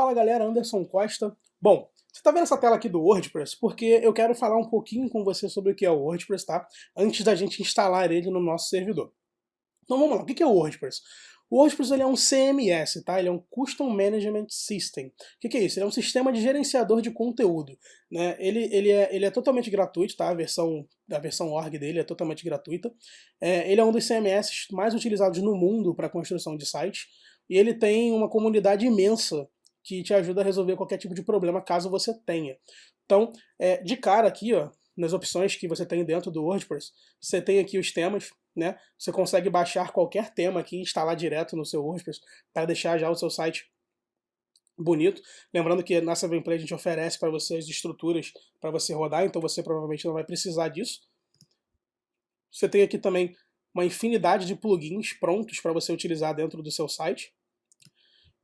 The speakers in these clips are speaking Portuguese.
Fala galera, Anderson Costa. Bom, você está vendo essa tela aqui do WordPress porque eu quero falar um pouquinho com você sobre o que é o WordPress, tá? Antes da gente instalar ele no nosso servidor. Então vamos lá, o que é o WordPress? O WordPress ele é um CMS, tá? Ele é um Custom Management System. O que, é isso? Ele é um sistema de gerenciador de conteúdo. Né? Ele, ele, é, ele é totalmente gratuito, tá? A versão, a versão org dele é totalmente gratuita. É, ele é um dos CMS mais utilizados no mundo para construção de sites. E ele tem uma comunidade imensa que te ajuda a resolver qualquer tipo de problema caso você tenha. Então, é, de cara aqui, ó, nas opções que você tem dentro do WordPress, você tem aqui os temas, né? Você consegue baixar qualquer tema aqui e instalar direto no seu WordPress para deixar já o seu site bonito. Lembrando que na 7play a gente oferece para você as estruturas para você rodar, então você provavelmente não vai precisar disso. Você tem aqui também uma infinidade de plugins prontos para você utilizar dentro do seu site.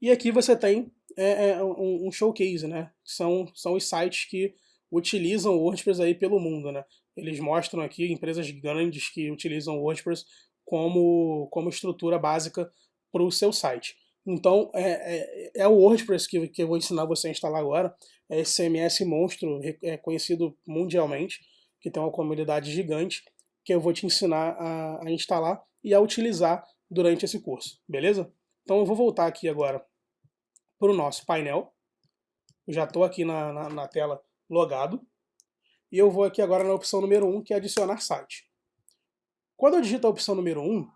E aqui você tem é, é um, um, showcase, né? São, são os sites que utilizam o WordPress aí pelo mundo, né? Eles mostram aqui empresas grandes que utilizam o WordPress como, como estrutura básica para o seu site. Então, é, é, é, o WordPress que, que eu vou ensinar você a instalar agora. É esse CMS monstro, é conhecido mundialmente, que tem uma comunidade gigante, que eu vou te ensinar a, a instalar e a utilizar durante esse curso, beleza? Então eu vou voltar aqui agora para o nosso painel. Eu já estou aqui na, na, na, tela logado. E eu vou aqui agora na opção número 1, que é adicionar site. Quando eu digito a opção número 1,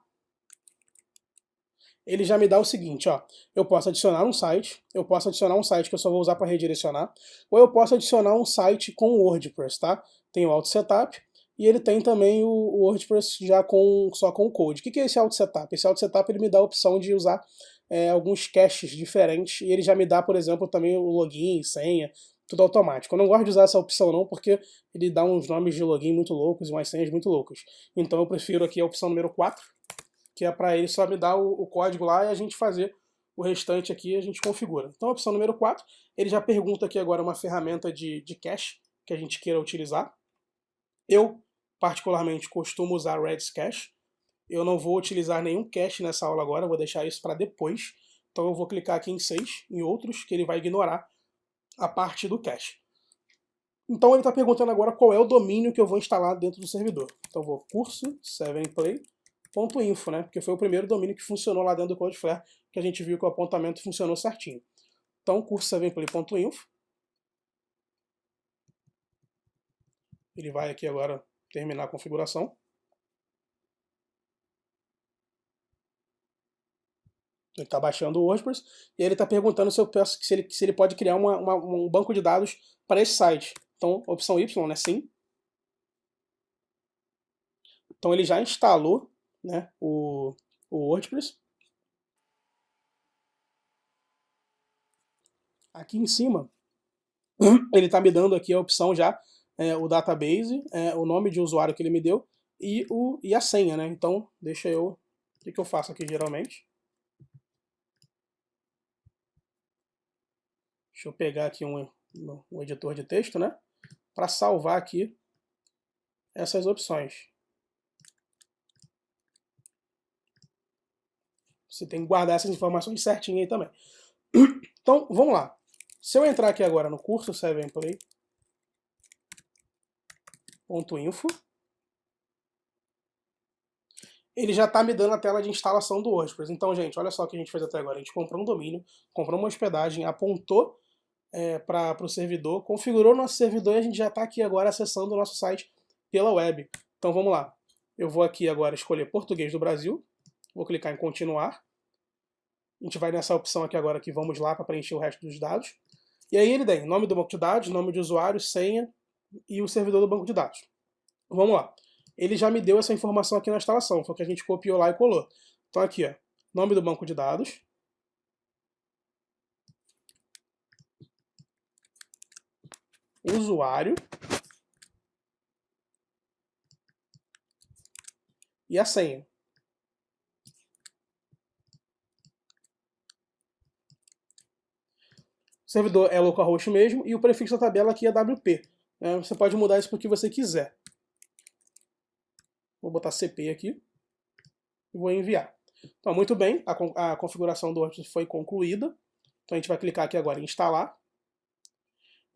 ele já me dá o seguinte, ó, eu posso adicionar um site, eu posso adicionar um site que eu só vou usar para redirecionar, ou eu posso adicionar um site com WordPress, tá? Tem o Auto Setup, e ele tem também o WordPress já com, só com o code. O que é esse Auto Setup? Esse Auto Setup ele me dá a opção de usar é, alguns caches diferentes, e ele já me dá, por exemplo, também o login, senha, tudo automático. Eu não gosto de usar essa opção não, porque ele dá uns nomes de login muito loucos e umas senhas muito loucas. Então eu prefiro aqui a opção número 4, que é para ele só me dar o, o, código lá e a gente fazer o restante aqui a gente configura. Então a opção número 4, ele já pergunta aqui agora uma ferramenta de, de cache que a gente queira utilizar. Eu, particularmente, costumo usar Redis Cache, eu não vou utilizar nenhum cache nessa aula agora, vou deixar isso para depois. Então eu vou clicar aqui em 6, em outros, que ele vai ignorar a parte do cache. Então ele está perguntando agora qual é o domínio que eu vou instalar dentro do servidor. Então eu vou curso 7play.info, né? Porque foi o primeiro domínio que funcionou lá dentro do Cloudflare, que a gente viu que o apontamento funcionou certinho. Então curso 7play.info. Ele vai aqui agora terminar a configuração. Ele está baixando o WordPress e ele está perguntando se eu peço se ele, se ele pode criar uma, uma, um banco de dados para esse site. Então, opção Y, né? Sim. Então ele já instalou né, o, o WordPress. Aqui em cima, ele está me dando aqui a opção já, é, o database, é, o nome de usuário que ele me deu e, o, e a senha, né? Então, deixa eu... O que, que eu faço aqui geralmente? Deixa eu pegar aqui um, um editor de texto, né? Para salvar aqui essas opções. Você tem que guardar essas informações certinho aí também. Então, vamos lá. Se eu entrar aqui agora no curso 7play.info, ele já está me dando a tela de instalação do WordPress. Então, gente, olha só o que a gente fez até agora. A gente comprou um domínio, comprou uma hospedagem, apontou é, para o servidor, configurou nosso servidor e a gente já está aqui agora acessando o nosso site pela web. Então vamos lá. Eu vou aqui agora escolher português do Brasil, vou clicar em continuar. A gente vai nessa opção aqui agora que vamos lá para preencher o resto dos dados. E aí ele tem nome do banco de dados, nome de usuário, senha e o servidor do banco de dados. Vamos lá. Ele já me deu essa informação aqui na instalação, foi que a gente copiou lá e colou. Então aqui, ó, nome do banco de dados, usuário e a senha. O servidor é localhost mesmo e o prefixo da tabela aqui é WP. Né? Você pode mudar isso para o que você quiser. Vou botar CP aqui e vou enviar. Então, muito bem, a, a configuração do WordPress foi concluída. Então a gente vai clicar aqui agora em instalar.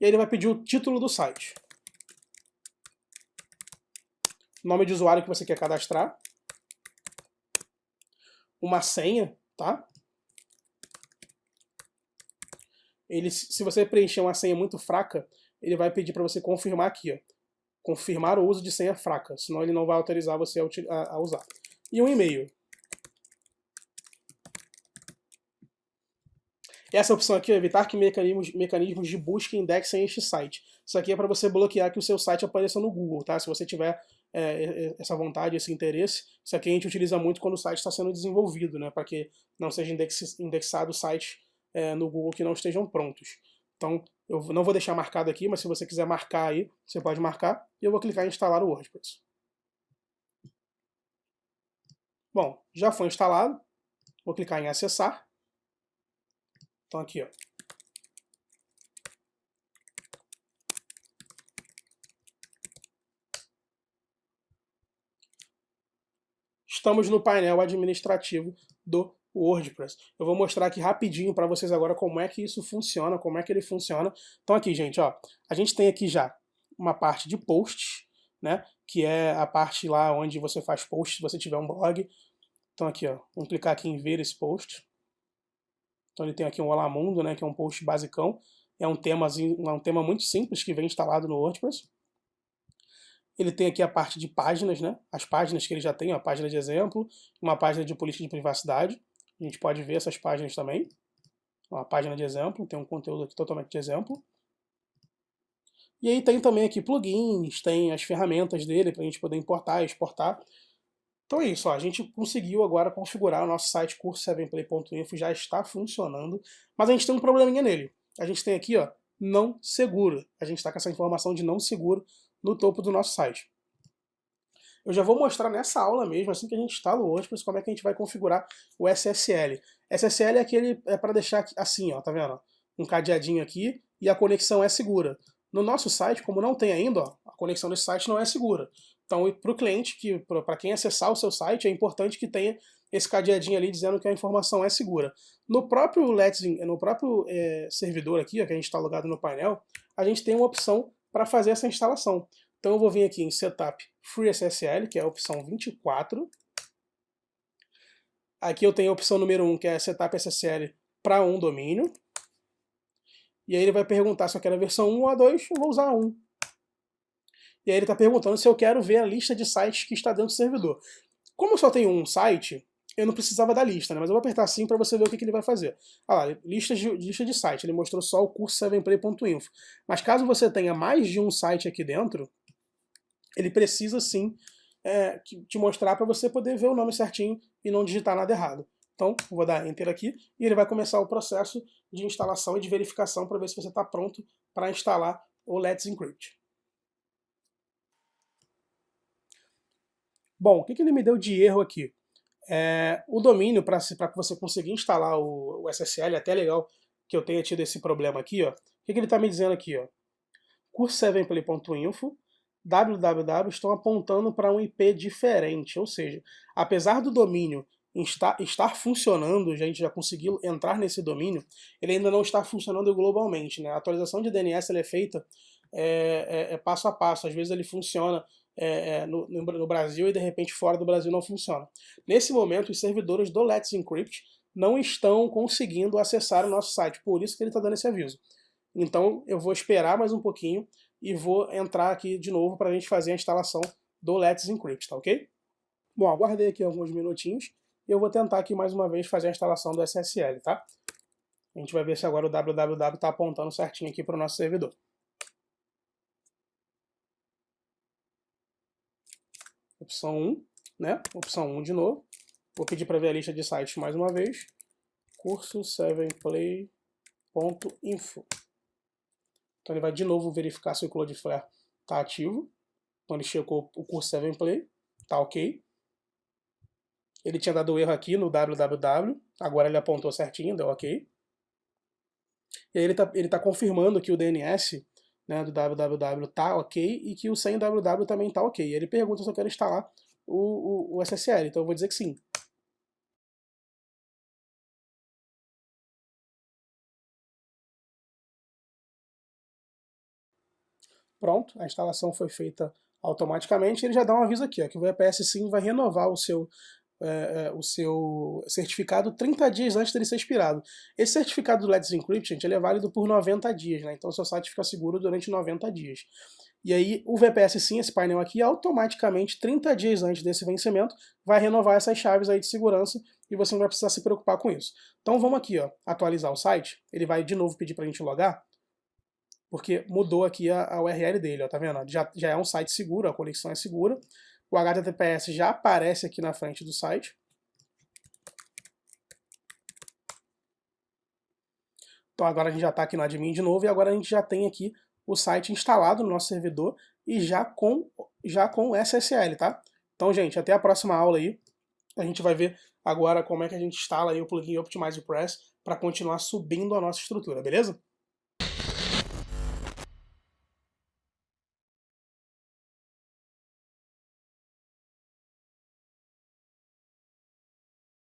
E aí ele vai pedir o título do site. Nome de usuário que você quer cadastrar. Uma senha, tá? Ele, se você preencher uma senha muito fraca, ele vai pedir para você confirmar aqui, ó. Confirmar o uso de senha fraca, senão ele não vai autorizar você a, a usar. E um e-mail. Essa opção aqui é evitar que mecanismos, mecanismos de busca indexem este site. Isso aqui é para você bloquear que o seu site apareça no Google, tá? Se você tiver é, essa vontade, esse interesse, isso aqui a gente utiliza muito quando o site está sendo desenvolvido, né? Para que não seja index, indexado sites é, no Google que não estejam prontos. Então, eu não vou deixar marcado aqui, mas se você quiser marcar aí, você pode marcar, e eu vou clicar em instalar o WordPress. Bom, já foi instalado, vou clicar em acessar, então aqui, ó. Estamos no painel administrativo do WordPress. Eu vou mostrar aqui rapidinho para vocês agora como é que isso funciona, como é que ele funciona. Então aqui, gente, ó, a gente tem aqui já uma parte de posts, né, que é a parte lá onde você faz posts se você tiver um blog. Então aqui, ó, vamos clicar aqui em ver esse post. Então ele tem aqui um Olá Mundo, né, que é um post basicão. É um, temazinho, é um tema muito simples que vem instalado no WordPress. Ele tem aqui a parte de páginas, né, as páginas que ele já tem, a página de exemplo, uma página de política de privacidade. A gente pode ver essas páginas também. Uma página de exemplo, tem um conteúdo aqui totalmente de exemplo. E aí tem também aqui plugins, tem as ferramentas dele para a gente poder importar e exportar. Então é isso, ó, a gente conseguiu agora configurar o nosso site curso7play.info, já está funcionando, mas a gente tem um probleminha nele. A gente tem aqui, ó, não seguro. A gente está com essa informação de não seguro no topo do nosso site. Eu já vou mostrar nessa aula mesmo, assim que a gente instala o WordPress, como é que a gente vai configurar o SSL. SSL é aquele, é para deixar assim, ó, tá vendo? Um cadeadinho aqui e a conexão é segura. No nosso site, como não tem ainda, ó, a conexão desse site não é segura. Então, para o cliente, que para quem acessar o seu site, é importante que tenha esse cadeadinho ali dizendo que a informação é segura. No próprio Let's, no próprio é, servidor aqui, ó, que a gente está logado no painel, a gente tem uma opção para fazer essa instalação. Então eu vou vir aqui em Setup Free SSL, que é a opção 24. Aqui eu tenho a opção número 1, que é Setup SSL para um domínio. E aí ele vai perguntar se eu quero a versão 1 ou a 2, eu vou usar a 1. E aí ele está perguntando se eu quero ver a lista de sites que está dentro do servidor. Como eu só tenho um site, eu não precisava da lista, né? mas eu vou apertar assim para você ver o que, que, ele vai fazer. Ah lá, lista de, lista de site, ele mostrou só o curso 7play.info. Mas caso você tenha mais de um site aqui dentro, ele precisa sim é, te mostrar para você poder ver o nome certinho e não digitar nada errado. Então, vou dar Enter aqui e ele vai começar o processo de instalação e de verificação para ver se você está pronto para instalar o Let's Encrypt. Bom, o que, que ele me deu de erro aqui? É, o domínio, para você conseguir instalar o, o SSL, é até legal que eu tenha tido esse problema aqui, ó. o que, que ele está me dizendo aqui? Curse7play.info www estão apontando para um IP diferente, ou seja, apesar do domínio estar, estar funcionando, a gente já conseguiu entrar nesse domínio, ele ainda não está funcionando globalmente. Né? A atualização de DNS é feita é, é, é, passo a passo, às vezes ele funciona é, é, no, no, Brasil e de repente fora do Brasil não funciona. Nesse momento, os servidores do Let's Encrypt não estão conseguindo acessar o nosso site, por isso que ele está dando esse aviso. Então eu vou esperar mais um pouquinho e vou entrar aqui de novo para a gente fazer a instalação do Let's Encrypt, tá ok? Bom, aguardei aqui alguns minutinhos e eu vou tentar aqui mais uma vez fazer a instalação do SSL, tá? A gente vai ver se agora o www está apontando certinho aqui para o nosso servidor. opção 1, né? Opção 1 de novo. Vou pedir para ver a lista de sites mais uma vez. Curso 7play.info. Então ele vai de novo verificar se o Cloudflare está ativo. Então ele checou o curso 7play, tá ok. Ele tinha dado erro aqui no www, agora ele apontou certinho, deu ok. E aí ele está ele tá confirmando que o DNS né, do www tá ok e que o sem www também tá ok. Ele pergunta se eu quero instalar o, o, o SSL, então eu vou dizer que sim. Pronto, a instalação foi feita automaticamente. Ele já dá um aviso aqui, ó, que o VPS Sim vai renovar o seu, é, o seu certificado 30 dias antes dele ser expirado. Esse certificado do Let's Encrypt, gente, ele é válido por 90 dias, né? Então seu site fica seguro durante 90 dias. E aí o VPS sim, esse painel aqui, automaticamente, 30 dias antes desse vencimento, vai renovar essas chaves aí de segurança e você não vai precisar se preocupar com isso. Então vamos aqui, ó, atualizar o site. Ele vai de novo pedir para a gente logar, porque mudou aqui a, a URL dele, ó, tá vendo? Já, já é um site seguro, a conexão é segura. O HTTPS já aparece aqui na frente do site. Então agora a gente já está aqui no admin de novo e agora a gente já tem aqui o site instalado no nosso servidor e já com, já com SSL, tá? Então, gente, até a próxima aula aí. A gente vai ver agora como é que a gente instala aí o plugin Optimize Press para continuar subindo a nossa estrutura, beleza?